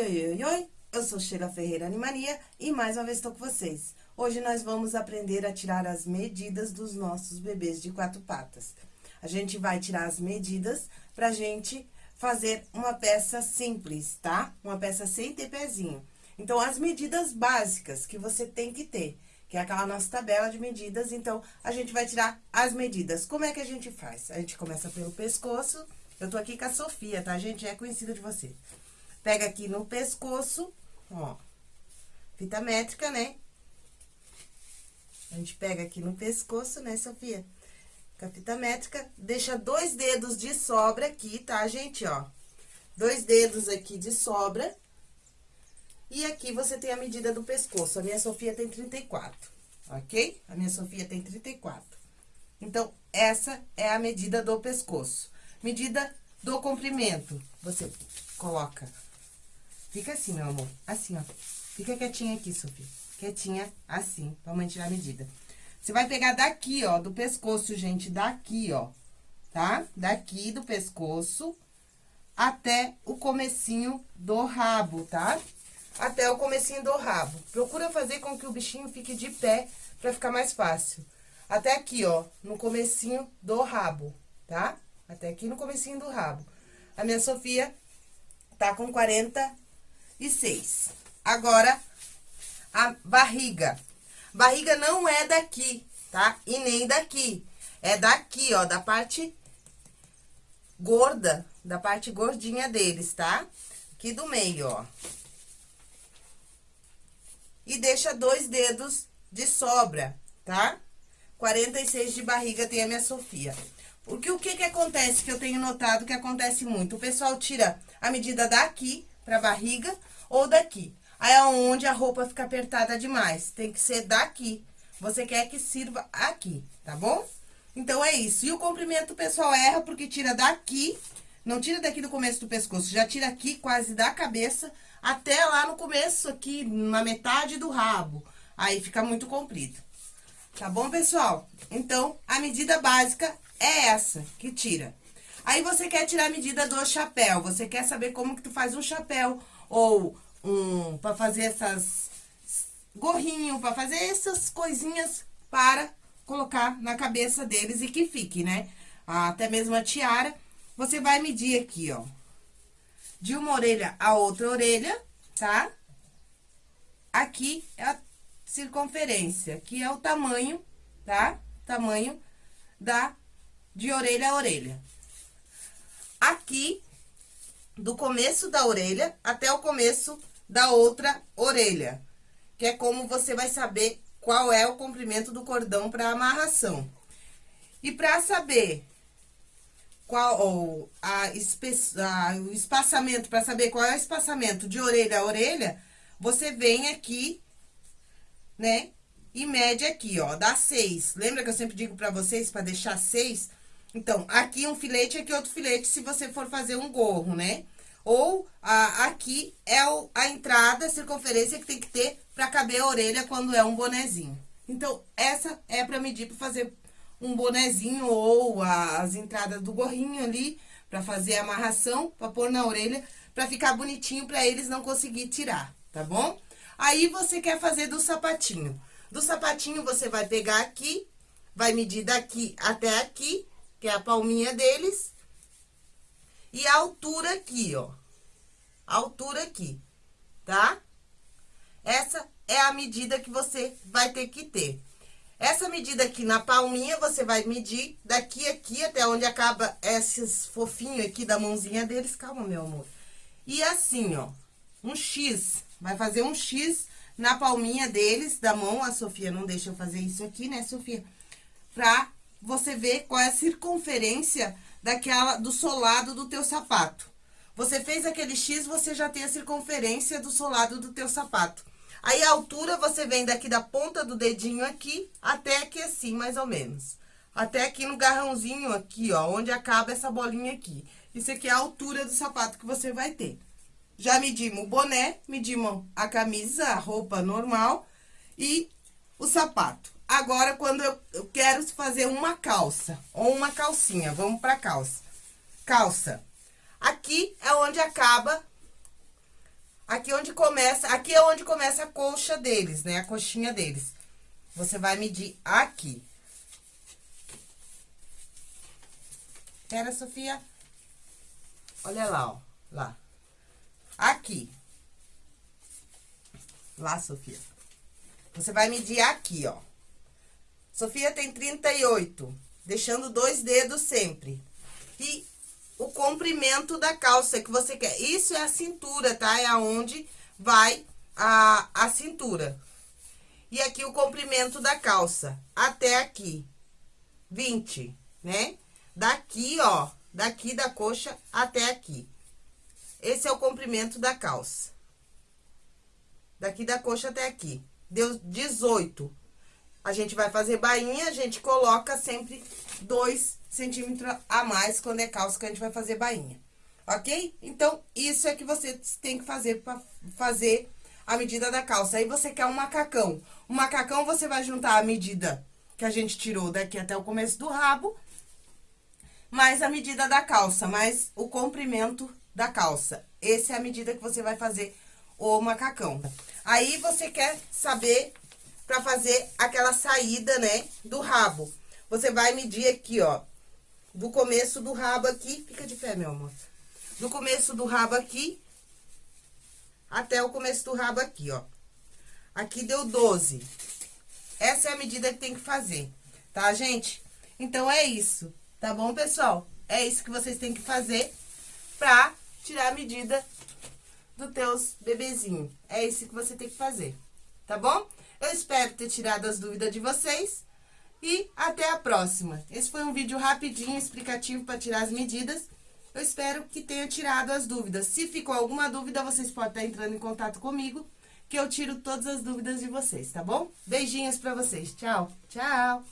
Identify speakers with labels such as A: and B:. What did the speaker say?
A: Oi, oi, oi, oi! Eu sou Sheila Ferreira Animania e mais uma vez estou com vocês. Hoje nós vamos aprender a tirar as medidas dos nossos bebês de quatro patas. A gente vai tirar as medidas pra gente fazer uma peça simples, tá? Uma peça sem ter pezinho. Então, as medidas básicas que você tem que ter, que é aquela nossa tabela de medidas, então, a gente vai tirar as medidas. Como é que a gente faz? A gente começa pelo pescoço, eu tô aqui com a Sofia, tá, gente? É conhecida de você. Pega aqui no pescoço, ó, fita métrica, né? A gente pega aqui no pescoço, né, Sofia? Com a fita métrica, deixa dois dedos de sobra aqui, tá, gente, ó? Dois dedos aqui de sobra. E aqui você tem a medida do pescoço. A minha Sofia tem 34, ok? A minha Sofia tem 34. Então, essa é a medida do pescoço. Medida do comprimento. Você coloca Fica assim, meu amor. Assim, ó. Fica quietinha aqui, Sofia. Quietinha, assim, pra mãe tirar a medida. Você vai pegar daqui, ó, do pescoço, gente, daqui, ó, tá? Daqui do pescoço até o comecinho do rabo, tá? Até o comecinho do rabo. Procura fazer com que o bichinho fique de pé pra ficar mais fácil. Até aqui, ó, no comecinho do rabo, tá? Até aqui no comecinho do rabo. A minha Sofia tá com 40 e seis. Agora, a barriga. Barriga não é daqui, tá? E nem daqui. É daqui, ó, da parte gorda, da parte gordinha deles, tá? Aqui do meio, ó. E deixa dois dedos de sobra, tá? 46 de barriga tem a minha Sofia. Porque o que que acontece, que eu tenho notado que acontece muito? O pessoal tira a medida daqui pra barriga ou daqui. Aí é onde a roupa fica apertada demais. Tem que ser daqui. Você quer que sirva aqui, tá bom? Então, é isso. E o comprimento, o pessoal erra porque tira daqui, não tira daqui do começo do pescoço, já tira aqui quase da cabeça até lá no começo aqui, na metade do rabo. Aí fica muito comprido. Tá bom, pessoal? Então, a medida básica é essa que tira. Aí, você quer tirar a medida do chapéu, você quer saber como que tu faz um chapéu ou um para fazer essas gorrinho, para fazer essas coisinhas para colocar na cabeça deles e que fique, né? Até mesmo a tiara, você vai medir aqui, ó, de uma orelha a outra orelha, tá? Aqui é a circunferência, aqui é o tamanho, tá? Tamanho da de orelha a orelha. Aqui, do começo da orelha até o começo da outra orelha, que é como você vai saber qual é o comprimento do cordão para amarração. E para saber qual ou a, a, o espaçamento, para saber qual é o espaçamento de orelha a orelha, você vem aqui, né, e mede aqui, ó, dá seis. Lembra que eu sempre digo para vocês para deixar seis? Então, aqui um filete, aqui outro filete, se você for fazer um gorro, né? Ou a, aqui é o, a entrada, a circunferência que tem que ter para caber a orelha quando é um bonezinho. Então, essa é para medir para fazer um bonezinho ou a, as entradas do gorrinho ali, para fazer a amarração, para pôr na orelha, para ficar bonitinho para eles não conseguir tirar, tá bom? Aí, você quer fazer do sapatinho. Do sapatinho, você vai pegar aqui, vai medir daqui até aqui, que é a palminha deles, e a altura aqui, ó. A altura aqui, tá? Essa é a medida que você vai ter que ter. Essa medida aqui na palminha, você vai medir daqui aqui até onde acaba esses fofinhos aqui da mãozinha deles. Calma, meu amor. E assim, ó, um X. Vai fazer um X na palminha deles, da mão. A Sofia não deixa eu fazer isso aqui, né, Sofia? Pra você ver qual é a circunferência daquela, do solado do teu sapato. Você fez aquele X, você já tem a circunferência do solado do teu sapato. Aí, a altura, você vem daqui da ponta do dedinho aqui, até aqui assim, mais ou menos. Até aqui no garrãozinho aqui, ó, onde acaba essa bolinha aqui. Isso aqui é a altura do sapato que você vai ter. Já medimos o boné, medimos a camisa, a roupa normal e o sapato. Agora, quando eu, eu quero fazer uma calça ou uma calcinha, vamos pra calça. Calça. Aqui é onde acaba, aqui onde começa, aqui é onde começa a coxa deles, né? A coxinha deles. Você vai medir aqui. Pera, Sofia. Olha lá, ó. Lá. Aqui. Lá, Sofia. Você vai medir aqui, ó. Sofia tem 38, deixando dois dedos sempre. E o comprimento da calça que você quer. Isso é a cintura, tá? É aonde vai a, a cintura. E aqui o comprimento da calça, até aqui, 20, né? Daqui, ó, daqui da coxa até aqui. Esse é o comprimento da calça. Daqui da coxa até aqui. Deu 18. A gente vai fazer bainha, a gente coloca sempre 2 centímetros a mais quando é calça que a gente vai fazer bainha. Ok? Então, isso é que você tem que fazer para fazer a medida da calça. Aí, você quer um macacão. O macacão, você vai juntar a medida que a gente tirou daqui até o começo do rabo, mais a medida da calça, mais o comprimento da calça. Essa é a medida que você vai fazer o macacão. Aí, você quer saber pra fazer aquela saída, né, do rabo. Você vai medir aqui, ó, do começo do rabo aqui, fica de pé, meu amor. Do começo do rabo aqui até o começo do rabo aqui, ó. Aqui deu 12. Essa é a medida que tem que fazer, tá, gente? Então, é isso, tá bom, pessoal? É isso que vocês têm que fazer pra tirar a medida do teus bebezinho. É isso que você tem que fazer, tá bom? Eu espero ter tirado as dúvidas de vocês e até a próxima. Esse foi um vídeo rapidinho, explicativo para tirar as medidas. Eu espero que tenha tirado as dúvidas. Se ficou alguma dúvida, vocês podem estar entrando em contato comigo, que eu tiro todas as dúvidas de vocês, tá bom? Beijinhos pra vocês. Tchau. Tchau.